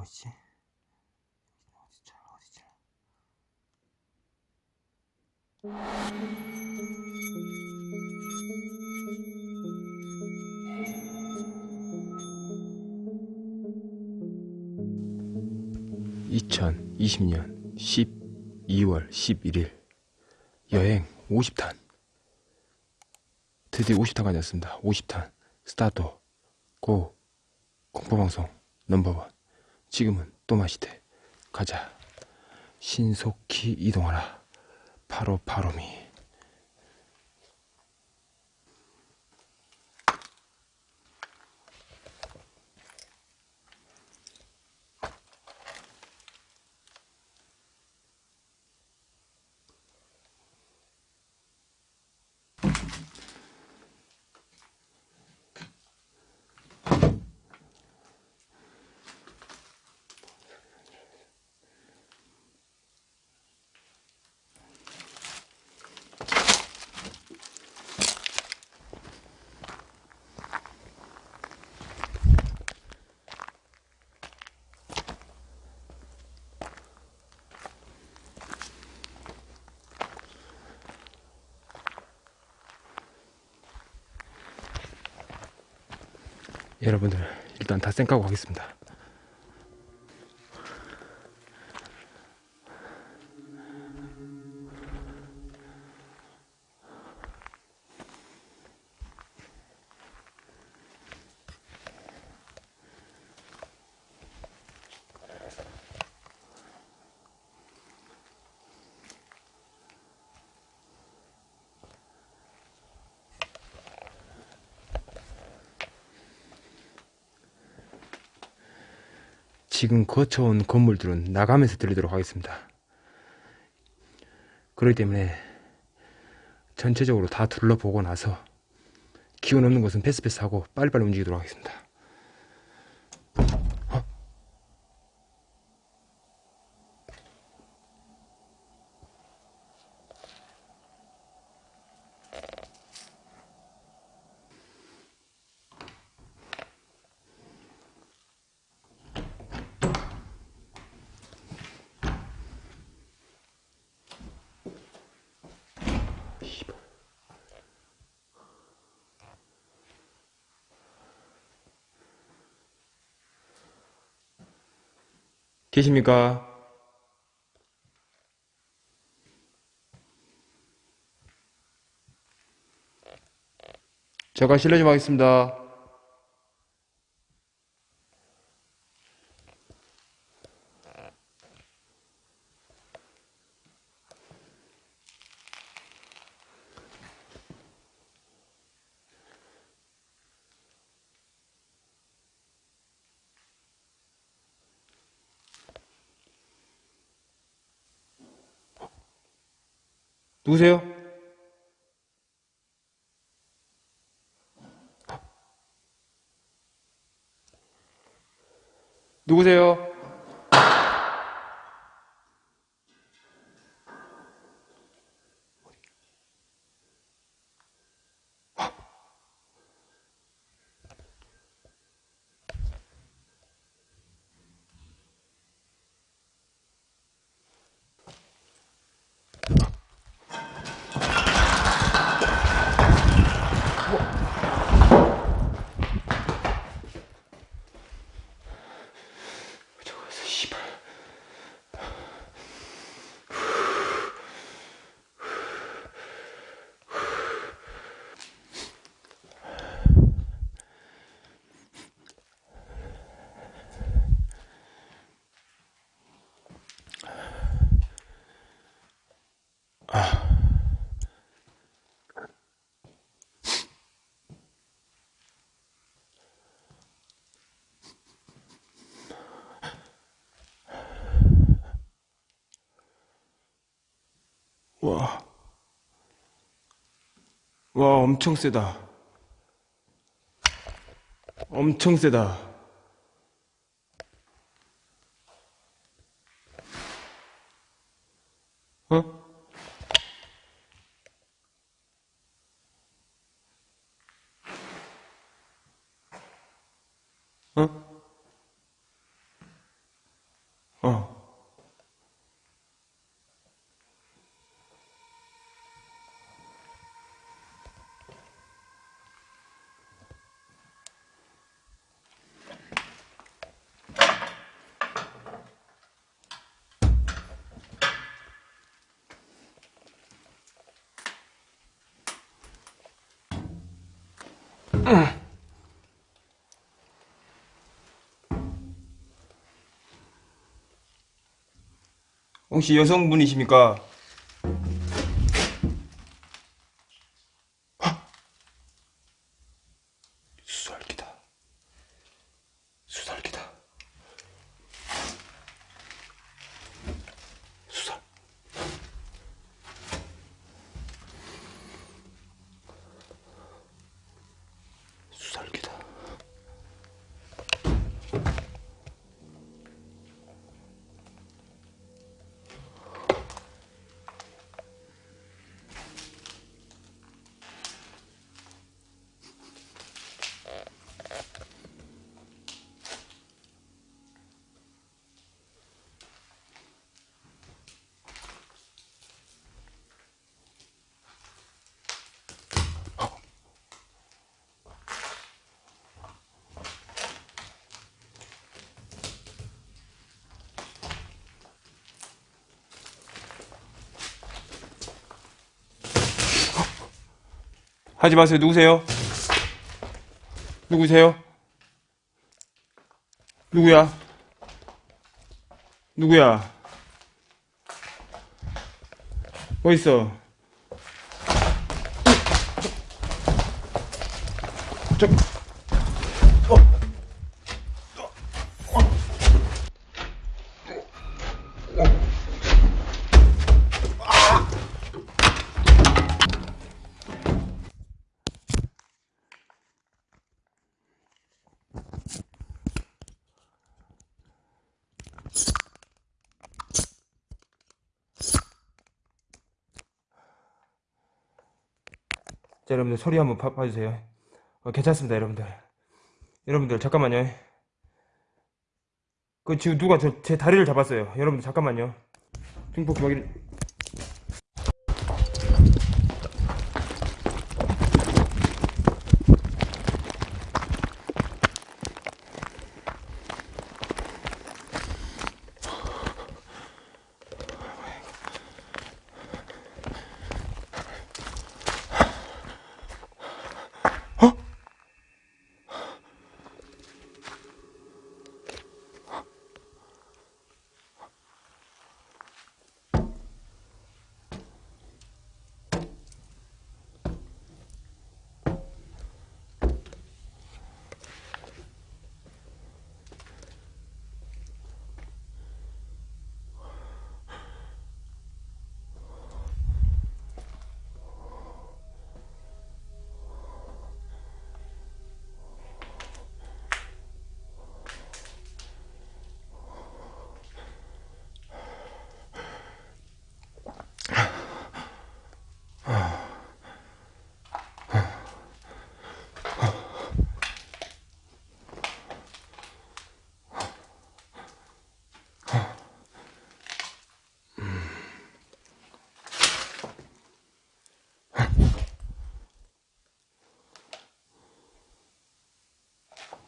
어디지? 어디지? 어디지? (2020년 12월 11일) 여행 50탄 드디어 50탄까지 왔습니다 50탄 스타트 고 공포방송 넘버원 지금은 또 마시되 가자. 신속히 이동하라. 바로 바로미 여러분들 일단 다 쌩까고 가겠습니다 지금 거쳐온 건물들은 나가면서 들리도록 하겠습니다. 그렇기 때문에 전체적으로 다 둘러보고 나서 기운 없는 곳은 패스패스하고 빨리빨리 움직이도록 하겠습니다 계십니까? 제가 실례 좀 하겠습니다. 누구세요? 누구세요? 와. 와, 엄청 세다. 엄청 세다. 어? 어? 혹시 여성분이십니까? 수살기다. 수살기다. 수살. 수살기다. 하지 마세요. 누구세요? 누구세요? 누구야? 누구야? 뭐 있어? 자, 여러분들 소리 한번 봐, 봐주세요. 어, 괜찮습니다, 여러분들. 여러분들 잠깐만요. 그 지금 누가 저, 제 다리를 잡았어요. 여러분들 잠깐만요. 중폭 기막이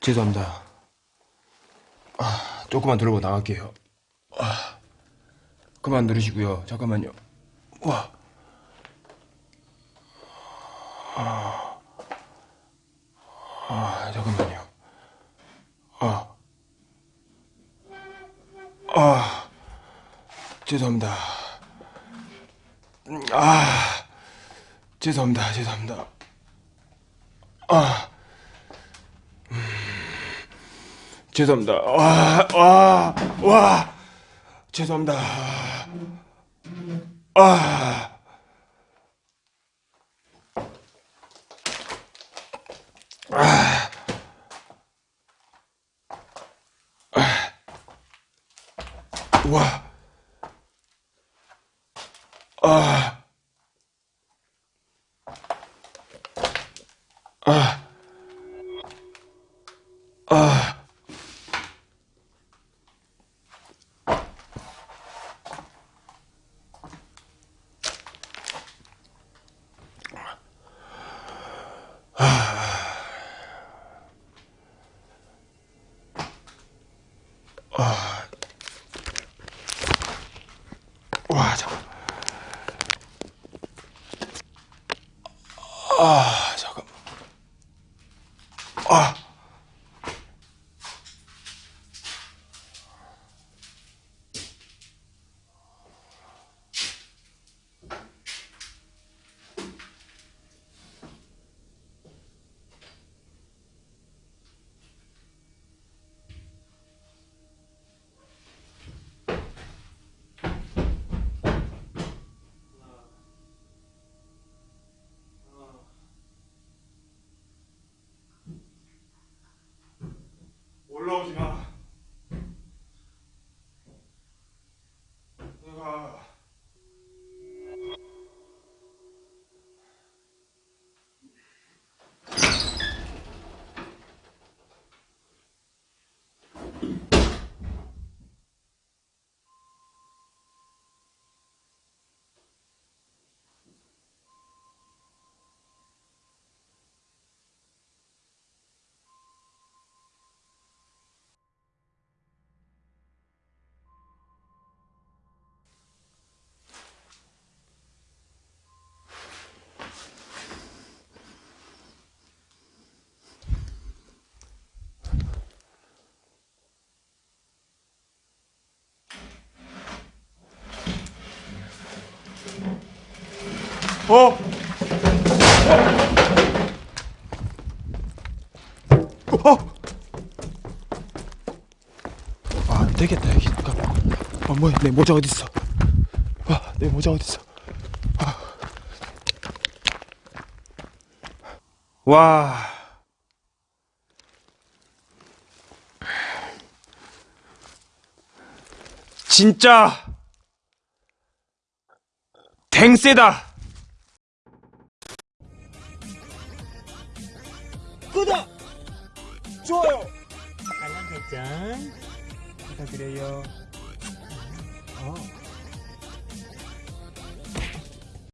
죄송합니다. 아, 조금만 들어보고 나갈게요. 아, 그만 누르시고요. 잠깐만요. 와. 아, 아, 잠깐만요. 아, 아, 죄송합니다. 음, 아, 죄송합니다. 죄송합니다. 아. 죄송합니다. 와, 와, 와, 죄송합니다. 아, 아, 와, 아, 아, 아. 와, 잠깐. 아, 잠깐. 아. 올라오지 마. 내가 어? 어? 아, 안 되겠다, 여기. 잠깐만. 아, 뭐야, 내 모자 어딨어? 아, 내 모자 어딨어? 아. 와. 진짜 댕세다.